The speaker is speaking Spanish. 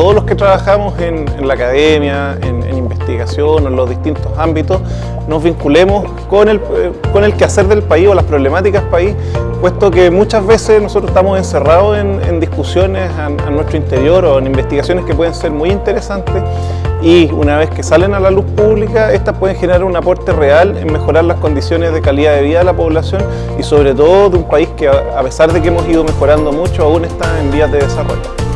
todos los que trabajamos en, la academia, en, investigación, en los distintos ámbitos, nos vinculemos con el, eh, con el quehacer del país o las problemáticas del país, puesto que muchas veces nosotros estamos encerrados en, discusiones a, a nuestro interior o en investigaciones que pueden ser muy interesantes y una vez que salen a la luz pública, estas pueden generar un aporte real en mejorar las condiciones de calidad de vida de la población y sobre todo de un país que a pesar de que hemos ido mejorando mucho, aún está en vías de desarrollo.